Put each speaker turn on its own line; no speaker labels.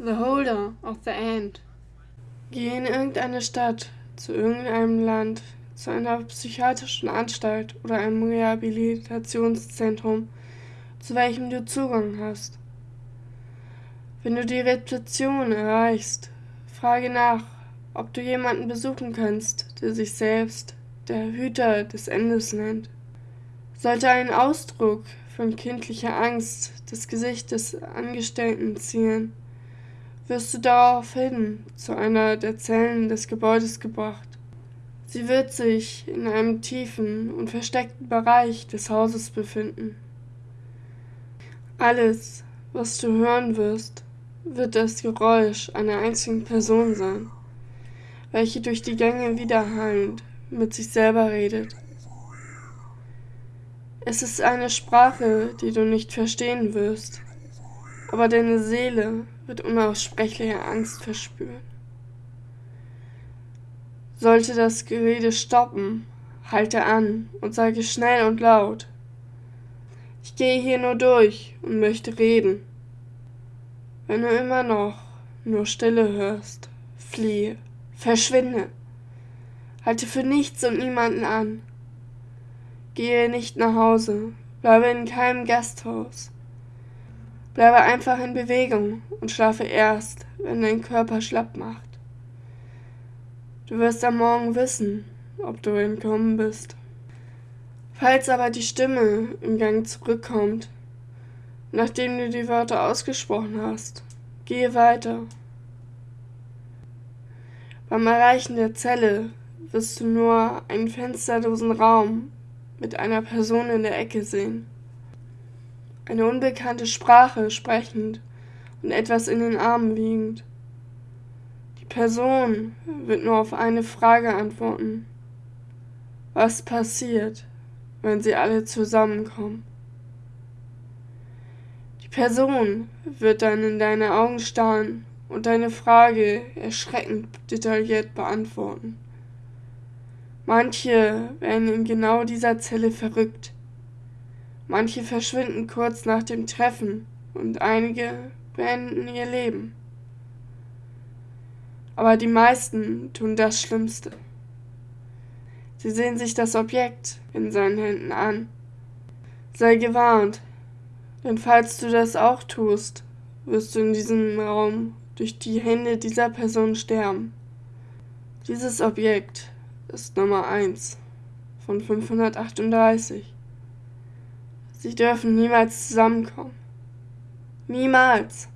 The Holder of the End. Geh in irgendeine Stadt, zu irgendeinem Land, zu einer psychiatrischen Anstalt oder einem Rehabilitationszentrum, zu welchem du Zugang hast. Wenn du die Rezeption erreichst, frage nach, ob du jemanden besuchen kannst, der sich selbst der Hüter des Endes nennt. Sollte ein Ausdruck von kindlicher Angst das Gesicht des Angestellten ziehen, wirst du daraufhin zu einer der Zellen des Gebäudes gebracht. Sie wird sich in einem tiefen und versteckten Bereich des Hauses befinden. Alles, was du hören wirst, wird das Geräusch einer einzigen Person sein, welche durch die Gänge widerhallend mit sich selber redet. Es ist eine Sprache, die du nicht verstehen wirst, aber deine Seele wird unaussprechliche Angst verspüren. Sollte das Gerede stoppen, halte an und sage schnell und laut. Ich gehe hier nur durch und möchte reden. Wenn du immer noch nur Stille hörst, fliehe, verschwinde. Halte für nichts und niemanden an. Gehe nicht nach Hause, bleibe in keinem Gasthaus. Bleibe einfach in Bewegung und schlafe erst, wenn dein Körper schlapp macht. Du wirst am Morgen wissen, ob du entkommen bist. Falls aber die Stimme im Gang zurückkommt, nachdem du die Wörter ausgesprochen hast, gehe weiter. Beim Erreichen der Zelle wirst du nur einen fensterlosen Raum mit einer Person in der Ecke sehen eine unbekannte Sprache sprechend und etwas in den Armen wiegend. Die Person wird nur auf eine Frage antworten. Was passiert, wenn sie alle zusammenkommen? Die Person wird dann in deine Augen starren und deine Frage erschreckend detailliert beantworten. Manche werden in genau dieser Zelle verrückt, Manche verschwinden kurz nach dem Treffen und einige beenden ihr Leben. Aber die meisten tun das Schlimmste. Sie sehen sich das Objekt in seinen Händen an. Sei gewarnt, denn falls du das auch tust, wirst du in diesem Raum durch die Hände dieser Person sterben. Dieses Objekt ist Nummer 1 von 538. Sie dürfen niemals zusammenkommen. Niemals.